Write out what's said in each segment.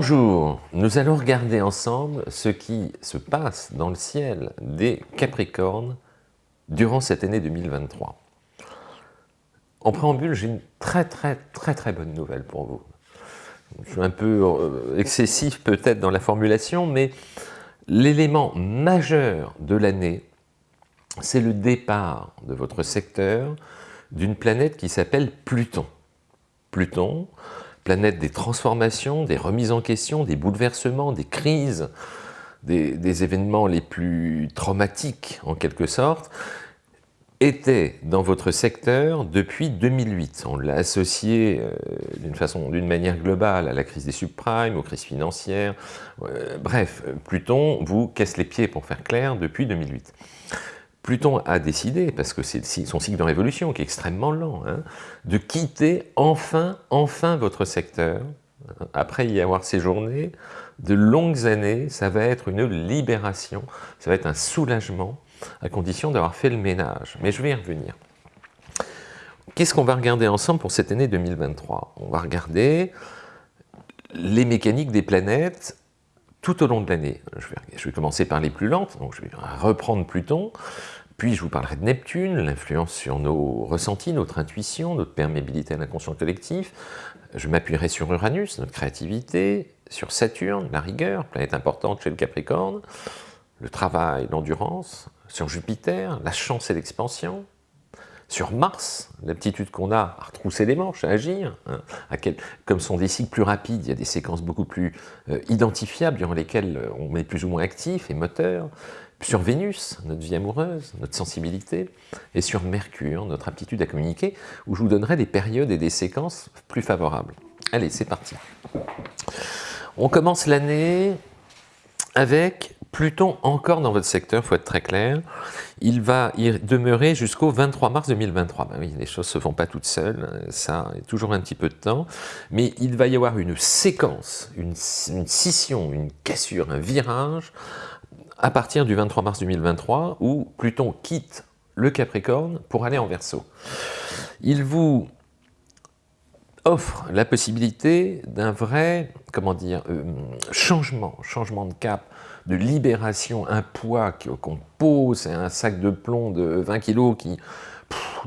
Bonjour, nous allons regarder ensemble ce qui se passe dans le ciel des Capricornes durant cette année 2023. En préambule, j'ai une très très très très bonne nouvelle pour vous. Je suis un peu euh, excessif peut-être dans la formulation, mais l'élément majeur de l'année, c'est le départ de votre secteur d'une planète qui s'appelle Pluton. Pluton, planète des transformations, des remises en question, des bouleversements, des crises, des, événements les plus traumatiques en quelque sorte, était dans votre secteur depuis 2008. On l'a associé euh, d'une façon, d'une manière globale à la crise des subprimes, aux crises financières. Euh, bref, Pluton vous casse les pieds, pour faire clair, depuis 2008. Pluton a décidé, parce que c'est son cycle de révolution qui est extrêmement lent, hein, de quitter enfin, enfin votre secteur. Après y avoir séjourné de longues années, ça va être une libération, ça va être un soulagement, à condition d'avoir fait le ménage. Mais je vais y revenir. Qu'est-ce qu'on va regarder ensemble pour cette année 2023 On va regarder les mécaniques des planètes tout au long de l'année. Je, vais, commencer par les plus lentes, donc je vais reprendre Pluton, puis je vous parlerai de Neptune, l'influence sur nos ressentis, notre intuition, notre perméabilité à l'inconscient collectif. Je m'appuierai sur Uranus, notre créativité, sur Saturne, la rigueur, planète importante chez le Capricorne, le travail, l'endurance, sur Jupiter, la chance et l'expansion, sur Mars, l'aptitude qu'on a à retrousser les manches, à agir, hein, comme sont des cycles plus rapides, il y a des séquences beaucoup plus euh, identifiables durant lesquelles on est plus ou moins actif et moteur, sur Vénus, notre vie amoureuse, notre sensibilité, et sur Mercure, notre aptitude à communiquer, où je vous donnerai des périodes et des séquences plus favorables. Allez, c'est parti. On commence l'année avec Pluton encore dans votre secteur, il faut être très clair, il va y demeurer jusqu'au 23 mars 2023. Ben oui, les choses ne se font pas toutes seules, ça est toujours un petit peu de temps, mais il va y avoir une séquence, une scission, une cassure, un virage à partir du 23 mars 2023 où Pluton quitte le Capricorne pour aller en Verseau. Il vous offre la possibilité d'un vrai, comment dire, euh, changement, changement de cap, de libération, un poids qu'on pose, un sac de plomb de 20 kg qui,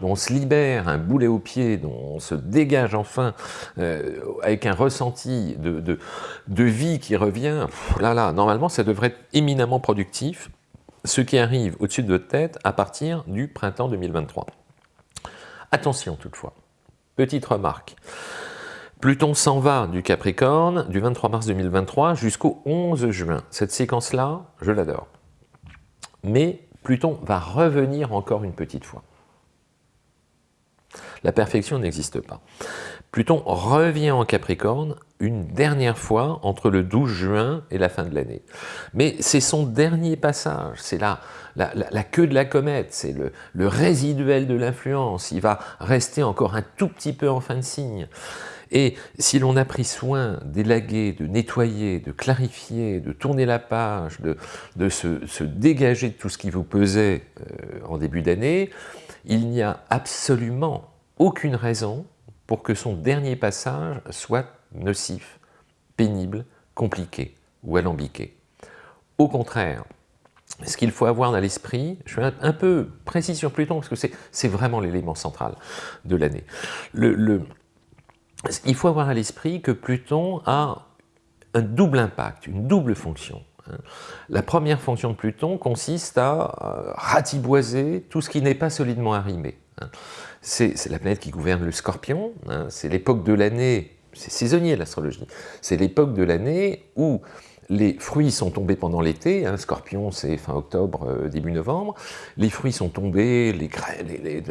on se libère, un boulet au pied, dont on se dégage enfin, euh, avec un ressenti de, de, vie qui revient, là là, normalement ça devrait être éminemment productif, ce qui arrive au-dessus de votre tête à partir du printemps 2023. Attention toutefois, petite remarque, Pluton s'en va du Capricorne du 23 mars 2023 jusqu'au 11 juin. Cette séquence-là, je l'adore. Mais Pluton va revenir encore une petite fois. La perfection n'existe pas. Pluton revient en Capricorne une dernière fois entre le 12 juin et la fin de l'année. Mais c'est son dernier passage, c'est la, queue de la comète, c'est le, le résiduel de l'influence. Il va rester encore un tout petit peu en fin de signe. Et si l'on a pris soin d'élaguer, de nettoyer, de clarifier, de tourner la page, de, se, dégager de tout ce qui vous pesait euh, en début d'année, il n'y a absolument aucune raison pour que son dernier passage soit nocif, pénible, compliqué ou alambiqué. Au contraire, ce qu'il faut avoir dans l'esprit, je suis un, peu précis sur Pluton parce que c'est vraiment l'élément central de l'année. il faut avoir à l'esprit que Pluton a un double impact, une double fonction. Hein. La première fonction de Pluton consiste à euh, ratiboiser tout ce qui n'est pas solidement arrimé. Hein. C'est la planète qui gouverne le scorpion, hein. c'est l'époque de l'année, c'est saisonnier l'astrologie, c'est l'époque de l'année où les fruits sont tombés pendant l'été, scorpion c'est fin octobre, euh, début novembre, les fruits sont tombés, les graines, les,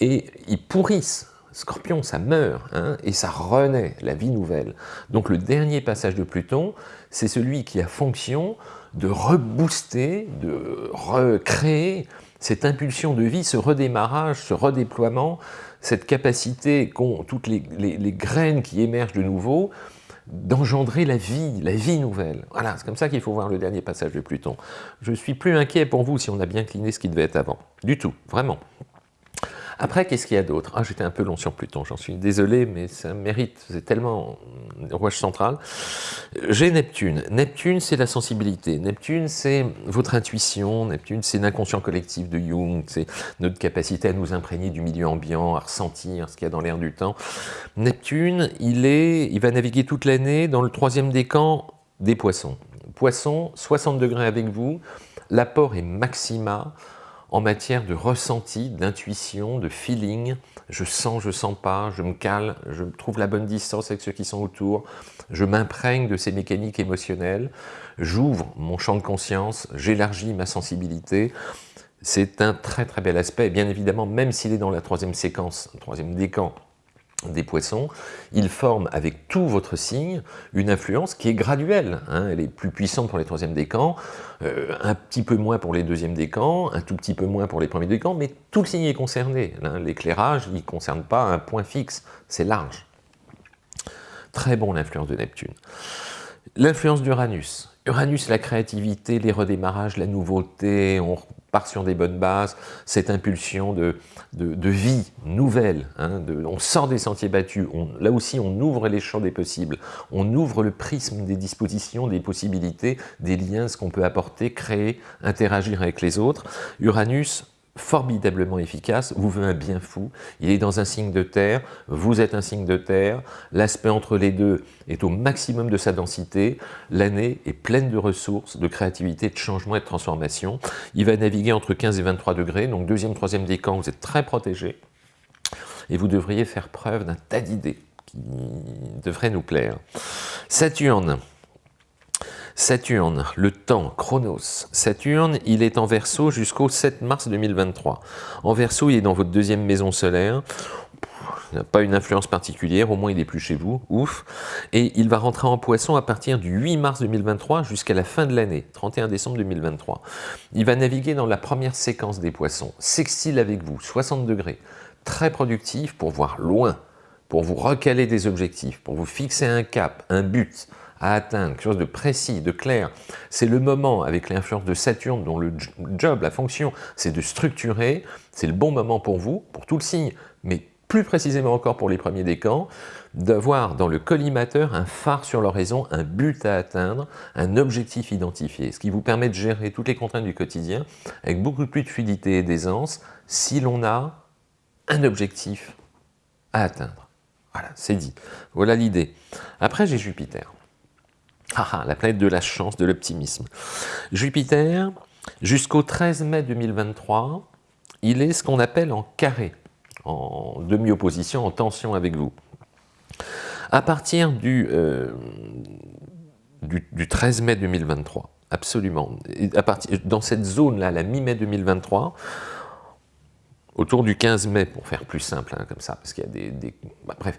et ils pourrissent Scorpion, ça meurt, hein, et ça renaît, la vie nouvelle. Donc le dernier passage de Pluton, c'est celui qui a fonction de rebooster, de recréer cette impulsion de vie, ce redémarrage, ce redéploiement, cette capacité qu'ont toutes les, graines qui émergent de nouveau, d'engendrer la vie, la vie nouvelle. Voilà, c'est comme ça qu'il faut voir le dernier passage de Pluton. Je suis plus inquiet pour vous si on a bien cliné ce qui devait être avant. Du tout, vraiment. Après, qu'est-ce qu'il y a d'autre? Ah, j'étais un peu long sur Pluton, j'en suis désolé, mais ça mérite, c'est tellement rouage central. J'ai Neptune. Neptune, c'est la sensibilité. Neptune, c'est votre intuition. Neptune, c'est l'inconscient collectif de Jung. C'est notre capacité à nous imprégner du milieu ambiant, à ressentir ce qu'il y a dans l'air du temps. Neptune, il, est, il va naviguer toute l'année dans le troisième décan des poissons. Poissons, 60 degrés avec vous, l'apport est maxima, en matière de ressenti, d'intuition, de feeling. Je sens, je sens pas, je me cale, je trouve la bonne distance avec ceux qui sont autour, je m'imprègne de ces mécaniques émotionnelles, j'ouvre mon champ de conscience, j'élargis ma sensibilité. C'est un très très bel aspect, bien évidemment, même s'il est dans la troisième séquence, troisième décan, des poissons, il forme avec tout votre signe une influence qui est graduelle. Hein. Elle est plus puissante pour les troisièmes décans, euh, un petit peu moins pour les deuxièmes décans, un tout petit peu moins pour les premiers décans, mais tout le signe est concerné. Hein. L'éclairage, il ne concerne pas un point fixe, c'est large. Très bon l'influence de Neptune. L'influence d'Uranus. Uranus, la créativité, les redémarrages, la nouveauté, on part sur des bonnes bases, cette impulsion de, vie nouvelle, hein, on sort des sentiers battus, là aussi on ouvre les champs des possibles, on ouvre le prisme des dispositions, des possibilités, des liens, ce qu'on peut apporter, créer, interagir avec les autres. Uranus, formidablement efficace, vous veut un bien fou, il est dans un signe de terre, vous êtes un signe de terre, l'aspect entre les deux est au maximum de sa densité, l'année est pleine de ressources, de créativité, de changement et de transformation, il va naviguer entre 15 et 23 degrés, donc deuxième, troisième décan, vous êtes très protégé, et vous devriez faire preuve d'un tas d'idées qui devraient nous plaire. Saturne, Saturne, le temps, Chronos. Saturne, il est en Verseau jusqu'au 7 mars 2023. En Verseau, il est dans votre deuxième maison solaire. Il n'a pas une influence particulière, au moins il n'est plus chez vous, ouf. Et il va rentrer en poisson à partir du 8 mars 2023 jusqu'à la fin de l'année, 31 décembre 2023. Il va naviguer dans la première séquence des poissons, sextile avec vous, 60 degrés, très productif pour voir loin, pour vous recaler des objectifs, pour vous fixer un cap, un but, à atteindre, quelque chose de précis, de clair. C'est le moment, avec l'influence de Saturne, dont le job, la fonction, c'est de structurer, c'est le bon moment pour vous, pour tout le signe, mais plus précisément encore pour les premiers décans, d'avoir dans le collimateur un phare sur l'horizon, un but à atteindre, un objectif identifié, ce qui vous permet de gérer toutes les contraintes du quotidien avec beaucoup plus de fluidité et d'aisance si l'on a un objectif à atteindre. Voilà, c'est dit. Voilà l'idée. Après, j'ai Jupiter. Ah, ah, la planète de la chance, de l'optimisme. Jupiter, jusqu'au 13 mai 2023, il est ce qu'on appelle en carré, en demi-opposition, en tension avec vous. À partir du, euh, du, 13 mai 2023, absolument, à partir, dans cette zone-là, la mi-mai 2023, autour du 15 mai, pour faire plus simple, hein, comme ça, parce qu'il y a des... bah, bref,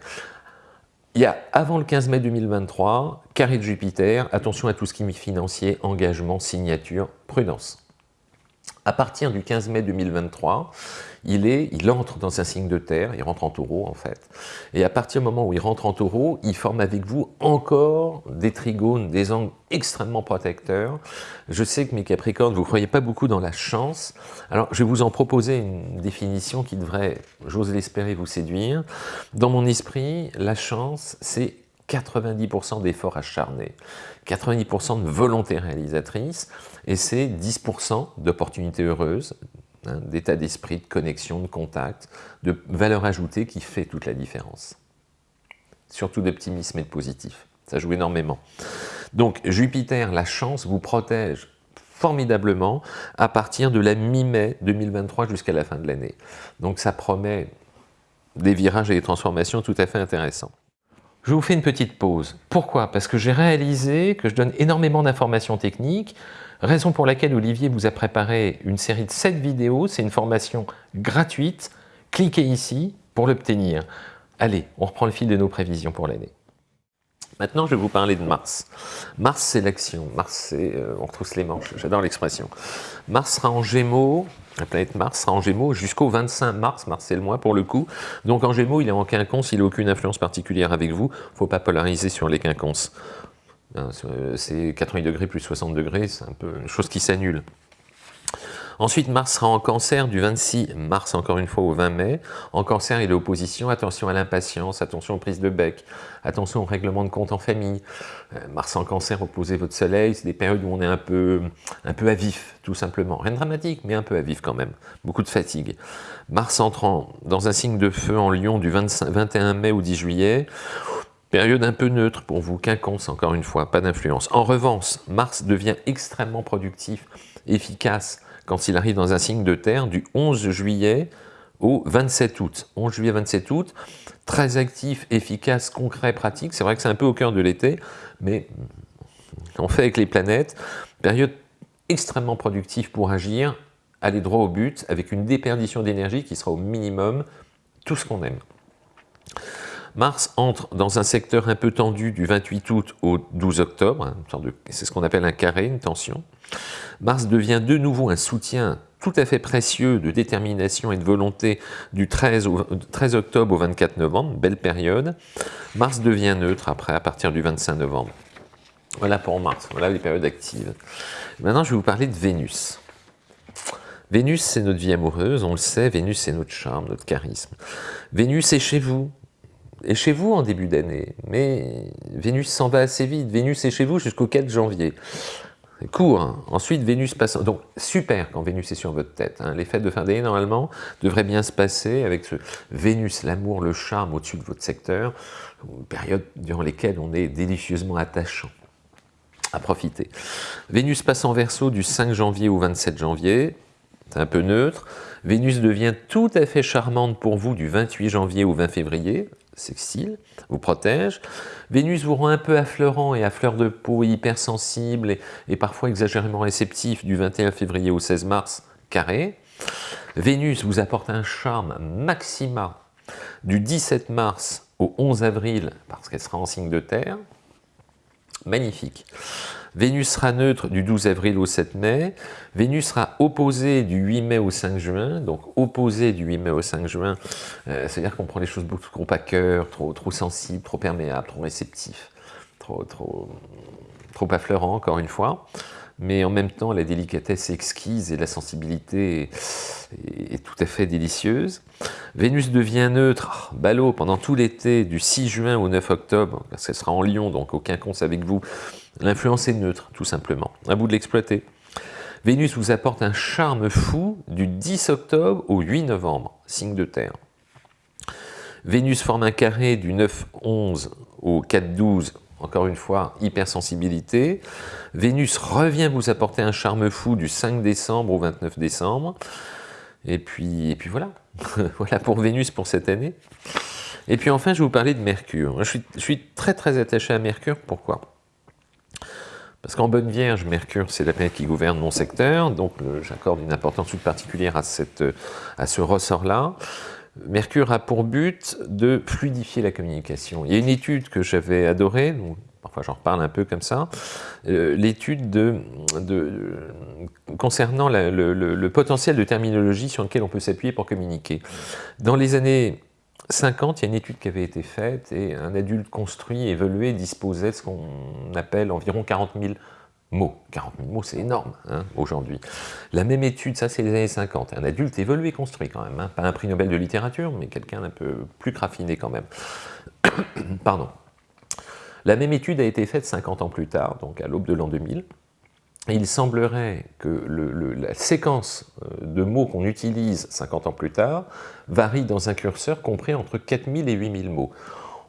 il y a, avant le 15 mai 2023, carré de Jupiter, attention à tout ce qui est financier, engagement, signature, prudence. À partir du 15 mai 2023, il, est, il entre dans un signe de terre, il rentre en taureau en fait, et à partir du moment où il rentre en taureau, il forme avec vous encore des trigones, des angles extrêmement protecteurs. Je sais que mes capricornes, vous ne croyez pas beaucoup dans la chance, alors je vais vous en proposer une définition qui devrait, j'ose l'espérer, vous séduire. Dans mon esprit, la chance, c'est 90% d'efforts acharnés, 90% de volonté réalisatrice, et c'est 10% d'opportunités heureuses, hein, d'état d'esprit, de connexion, de contact, de valeur ajoutée qui fait toute la différence. Surtout d'optimisme et de positif, ça joue énormément. Donc Jupiter, la chance, vous protège formidablement à partir de la mi-mai 2023 jusqu'à la fin de l'année. Donc ça promet des virages et des transformations tout à fait intéressants. Je vous fais une petite pause. Pourquoi? Parce que j'ai réalisé que je donne énormément d'informations techniques, raison pour laquelle Olivier vous a préparé une série de 7 vidéos. C'est une formation gratuite. Cliquez ici pour l'obtenir. Allez, on reprend le fil de nos prévisions pour l'année. Maintenant, je vais vous parler de Mars. Mars, c'est l'action. Mars, c'est... Euh, on retrousse les manches. J'adore l'expression. Mars sera en Gémeaux. La planète Mars sera en Gémeaux jusqu'au 25 mars. Mars, c'est le mois pour le coup. Donc en Gémeaux, il est en quinconce. Il n'a aucune influence particulière avec vous. Il ne faut pas polariser sur les quinconces. Hein, c'est 80 degrés plus 60 degrés. C'est un peu une chose qui s'annule. Ensuite, Mars sera en cancer du 26 mars, encore une fois, au 20 mai. En cancer, il est opposition. Attention à l'impatience, attention aux prises de bec, attention au règlement de compte en famille. Euh, Mars en cancer opposé votre soleil, c'est des périodes où on est un peu, un peu à vif, tout simplement. Rien de dramatique, mais un peu à vif quand même. Beaucoup de fatigue. Mars entrant dans un signe de feu en Lion du 21 mai au 10 juillet. Période un peu neutre pour vous, quinconce encore une fois, pas d'influence. En revanche, Mars devient extrêmement productif, efficace, quand il arrive dans un signe de terre du 11 juillet au 27 août. 11 juillet, 27 août, très actif, efficace, concret, pratique. C'est vrai que c'est un peu au cœur de l'été, mais on fait avec les planètes. Période extrêmement productive pour agir, aller droit au but, avec une déperdition d'énergie qui sera au minimum, tout ce qu'on aime. Mars entre dans un secteur un peu tendu du 28 août au 12 octobre, hein, c'est ce qu'on appelle un carré, une tension. Mars devient de nouveau un soutien tout à fait précieux de détermination et de volonté du 13, au, 13 octobre au 24 novembre, belle période. Mars devient neutre après, à partir du 25 novembre. Voilà pour Mars, voilà les périodes actives. Maintenant, je vais vous parler de Vénus. Vénus, c'est notre vie amoureuse, on le sait, Vénus, c'est notre charme, notre charisme. Vénus est chez vous, et chez vous en début d'année, mais Vénus s'en va assez vite. Vénus est chez vous jusqu'au 4 janvier. Court. Hein. Ensuite, Vénus passe... Donc, super quand Vénus est sur votre tête. Hein. Les fêtes de fin d'année, normalement, devraient bien se passer avec ce Vénus, l'amour, le charme au-dessus de votre secteur, période durant lesquelles on est délicieusement attachant à profiter. Vénus passe en Verseau du 5 janvier au 27 janvier, c'est un peu neutre. Vénus devient tout à fait charmante pour vous du 28 janvier au 20 février, sextile, vous protège. Vénus vous rend un peu affleurant et à fleur de peau, hypersensible et, et parfois exagérément réceptif du 21 février au 16 mars, carré. Vénus vous apporte un charme maxima du 17 mars au 11 avril, parce qu'elle sera en signe de terre. Magnifique. Vénus sera neutre du 12 avril au 7 mai. Vénus sera opposée du 8 mai au 5 juin. Donc opposée du 8 mai au 5 juin, euh, c'est-à-dire qu'on prend les choses beaucoup trop à cœur, trop, trop sensible, trop perméable, trop réceptif, trop, trop, trop affleurant, encore une fois mais en même temps la délicatesse exquise et la sensibilité est, tout à fait délicieuse. Vénus devient neutre, ah, ballot, pendant tout l'été, du 6 juin au 9 octobre, parce sera en Lyon, donc aucun compte avec vous, L'influence est neutre, tout simplement. À bout de l'exploiter. Vénus vous apporte un charme fou du 10 octobre au 8 novembre, signe de terre. Vénus forme un carré du 9-11 au 4-12, encore une fois, hypersensibilité. Vénus revient vous apporter un charme fou du 5 décembre au 29 décembre. Et puis, et puis voilà, voilà pour Vénus pour cette année. Et puis enfin, je vais vous parler de Mercure. Je suis, très très attaché à Mercure, pourquoi? Parce qu'en bonne vierge, Mercure, c'est la planète qui gouverne mon secteur, donc j'accorde une importance toute particulière à ce ressort-là. Mercure a pour but de fluidifier la communication. Il y a une étude que j'avais adorée, parfois j'en reparle un peu comme ça, euh, l'étude de, de, concernant le, le, potentiel de terminologie sur lequel on peut s'appuyer pour communiquer. Dans les années 50, il y a une étude qui avait été faite et un adulte construit, évolué, disposait de ce qu'on appelle environ 40 000 mots. 40 000 mots, c'est énorme hein, aujourd'hui. La même étude, ça c'est les années 50, un adulte évolué, construit quand même, hein. pas un prix Nobel de littérature, mais quelqu'un d'un peu plus raffiné quand même. Pardon. La même étude a été faite 50 ans plus tard, donc à l'aube de l'an 2000, il semblerait que la séquence euh, de mots qu'on utilise 50 ans plus tard varie dans un curseur compris entre 4000 et 8000 mots.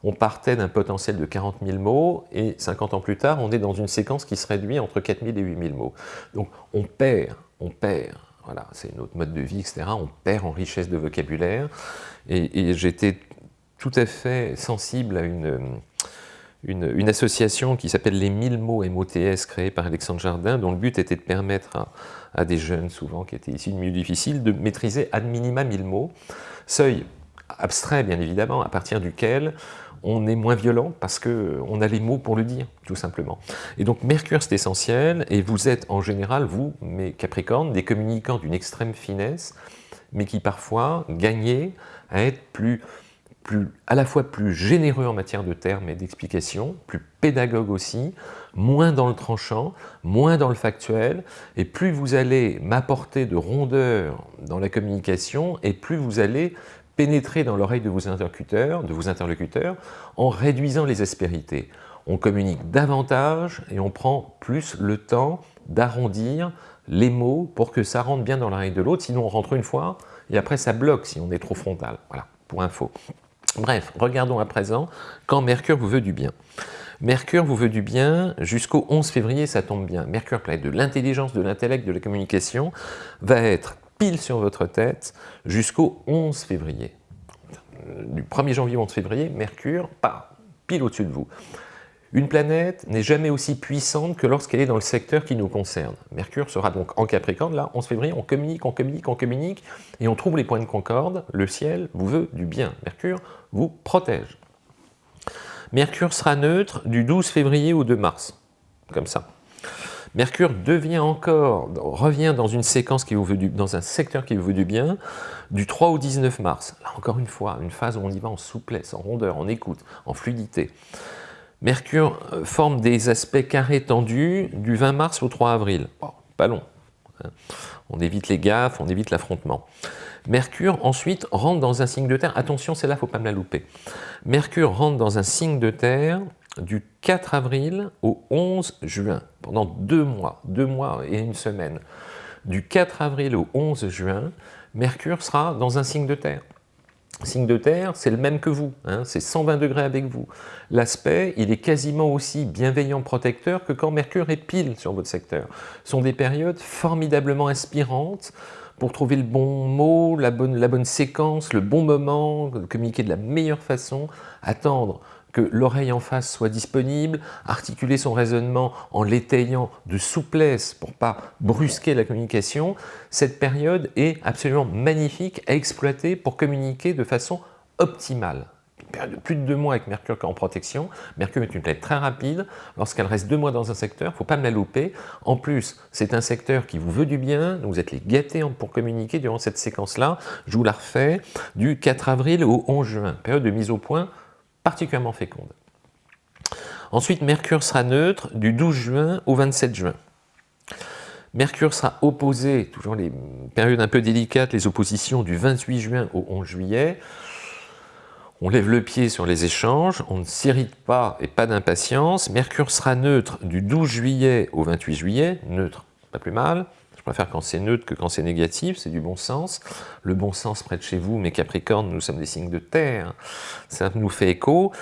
On partait d'un potentiel de 40 000 mots et 50 ans plus tard, on est dans une séquence qui se réduit entre 4000 et 8000 mots. Donc on perd, on perd, voilà, c'est notre mode de vie, etc. On perd en richesse de vocabulaire et j'étais tout à fait sensible à une association qui s'appelle les 1000 mots MOTS créée par Alexandre Jardin, dont le but était de permettre à, des jeunes, souvent qui étaient issus de milieux difficiles, de maîtriser ad minima 1000 mots. Seuil abstrait, bien évidemment, à partir duquel on est moins violent parce qu'on a les mots pour le dire, tout simplement. Et donc Mercure, c'est essentiel, et vous êtes en général, vous, mes Capricornes, des communicants d'une extrême finesse, mais qui parfois gagnaient à être plus plus, à la fois plus généreux en matière de termes et d'explications, plus pédagogue aussi, moins dans le tranchant, moins dans le factuel, et plus vous allez m'apporter de rondeur dans la communication, et plus vous allez pénétrer dans l'oreille de vos interlocuteurs, de vos interlocuteurs en réduisant les aspérités. On communique davantage et on prend plus le temps d'arrondir les mots pour que ça rentre bien dans l'oreille de l'autre, sinon on rentre une fois et après ça bloque si on est trop frontal. Voilà, pour info. Bref, regardons à présent quand Mercure vous veut du bien. Mercure vous veut du bien jusqu'au 11 février, ça tombe bien. Mercure, planète de l'intelligence, de l'intellect, de la communication, va être pile sur votre tête jusqu'au 11 février. Du 1er janvier au 11 février, Mercure, pas pile au-dessus de vous. Une planète n'est jamais aussi puissante que lorsqu'elle est dans le secteur qui nous concerne. Mercure sera donc en Capricorne, là, 11 février, on communique, on communique, on communique, et on trouve les points de concorde, le ciel vous veut du bien. Mercure vous protège. Mercure sera neutre du 12 février au 2 mars, comme ça. Mercure devient encore, revient dans une séquence qui vous veut dans un secteur qui vous veut du bien, du 3 au 19 mars. Là encore une fois, une phase où on y va en souplesse, en rondeur, en écoute, en fluidité. Mercure euh, forme des aspects carrés tendus du 20 mars au 3 avril. pas long. Hein. On évite les gaffes, on évite l'affrontement. Mercure ensuite rentre dans un signe de terre. Attention, c'est là, il ne faut pas me la louper. Mercure rentre dans un signe de terre du 4 avril au 11 juin, pendant deux mois, deux mois et une semaine. Du 4 avril au 11 juin, Mercure sera dans un signe de terre. Signe de terre, c'est le même que vous, hein, c'est 120 degrés avec vous. L'aspect, il est quasiment aussi bienveillant, protecteur que quand Mercure est pile sur votre secteur. Ce sont des périodes formidablement inspirantes pour trouver le bon mot, la bonne, la bonne séquence, le bon moment, communiquer de la meilleure façon, attendre que l'oreille en face soit disponible, articuler son raisonnement en l'étayant de souplesse pour pas brusquer la communication, cette période est absolument magnifique à exploiter pour communiquer de façon optimale. Une période de plus de deux mois avec Mercure en protection. Mercure est une planète très rapide. Lorsqu'elle reste deux mois dans un secteur, il ne faut pas me la louper. En plus, c'est un secteur qui vous veut du bien, vous êtes les gâtés pour communiquer durant cette séquence-là. Je vous la refais, du 4 avril au 11 juin, période de mise au point particulièrement féconde. Ensuite, Mercure sera neutre du 12 juin au 27 juin. Mercure sera opposé, toujours les périodes un peu délicates, les oppositions du 28 juin au 11 juillet. On lève le pied sur les échanges, on ne s'irrite pas et pas d'impatience. Mercure sera neutre du 12 juillet au 28 juillet, neutre, pas plus mal préfère quand c'est neutre que quand c'est négatif, c'est du bon sens. Le bon sens près de chez vous, mes Capricornes, nous sommes des signes de terre, ça nous fait écho.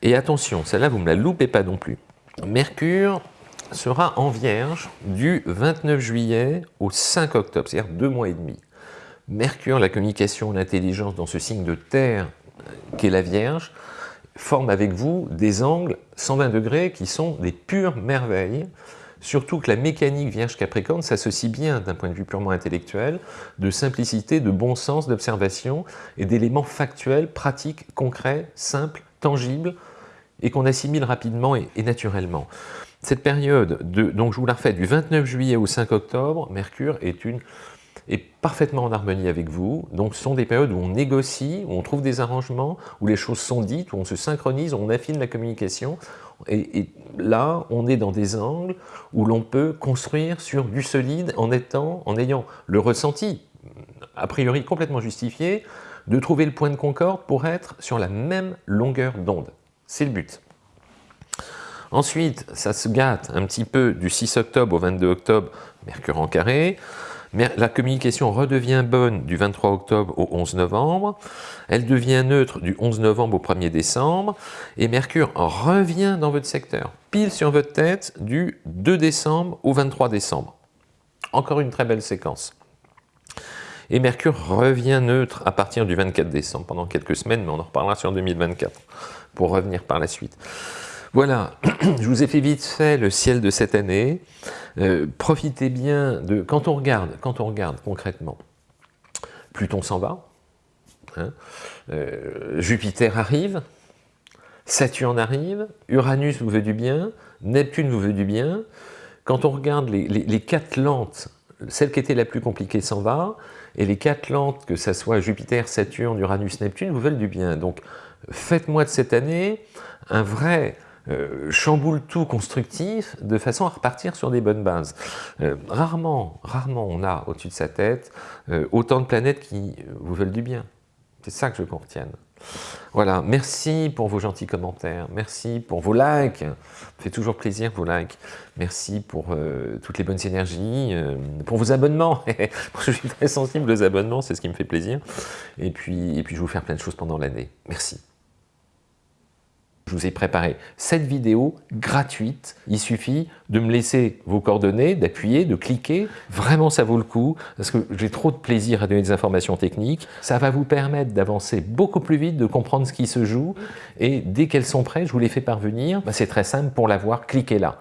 Et attention, celle-là, vous ne me la loupez pas non plus. Mercure sera en Vierge du 29 juillet au 5 octobre, c'est-à-dire deux mois et demi. Mercure, la communication, l'intelligence dans ce signe de terre qu'est la Vierge, forme avec vous des angles 120 degrés qui sont des pures merveilles Surtout que la mécanique Vierge-Capricorne s'associe bien d'un point de vue purement intellectuel, de simplicité, de bon sens, d'observation et d'éléments factuels, pratiques, concrets, simples, tangibles et qu'on assimile rapidement et, naturellement. Cette période, de, donc je vous la refais, du 29 juillet au 5 octobre, Mercure est une est parfaitement en harmonie avec vous. Donc ce sont des périodes où on négocie, où on trouve des arrangements, où les choses sont dites, où on se synchronise, où on affine la communication. Et, là, on est dans des angles où l'on peut construire sur du solide en, étant, en ayant le ressenti, a priori complètement justifié, de trouver le point de concorde pour être sur la même longueur d'onde. C'est le but. Ensuite, ça se gâte un petit peu du 6 octobre au 22 octobre, Mercure en carré. La communication redevient bonne du 23 octobre au 11 novembre, elle devient neutre du 11 novembre au 1er décembre, et Mercure revient dans votre secteur, pile sur votre tête, du 2 décembre au 23 décembre. Encore une très belle séquence. Et Mercure revient neutre à partir du 24 décembre, pendant quelques semaines, mais on en reparlera sur 2024, pour revenir par la suite. Voilà, je vous ai fait vite fait le ciel de cette année. Euh, profitez bien de... Quand on regarde, quand on regarde concrètement, Pluton s'en va, hein, euh, Jupiter arrive, Saturne arrive, Uranus vous veut du bien, Neptune vous veut du bien. Quand on regarde les, quatre lentes celle qui était la plus compliquée s'en va, et les quatre lentes, que ce soit Jupiter, Saturne, Uranus, Neptune, vous veulent du bien. Donc faites-moi de cette année un vrai euh, chamboule tout constructif de façon à repartir sur des bonnes bases. Euh, rarement, rarement on a au-dessus de sa tête euh, autant de planètes qui vous veulent du bien. C'est ça que je veux qu'on retienne. Voilà, merci pour vos gentils commentaires, merci pour vos likes, ça fait toujours plaisir vos likes, merci pour toutes les bonnes énergies, pour vos abonnements, je suis très sensible aux abonnements, c'est ce qui me fait plaisir, et puis, et puis je vais vous faire plein de choses pendant l'année, merci. Je vous ai préparé cette vidéo gratuite. Il suffit de me laisser vos coordonnées, d'appuyer, de cliquer. Vraiment, ça vaut le coup parce que j'ai trop de plaisir à donner des informations techniques. Ça va vous permettre d'avancer beaucoup plus vite, de comprendre ce qui se joue. Et dès qu'elles sont prêtes, je vous les fais parvenir. Bah, c'est très simple, pour l'avoir, cliquez là.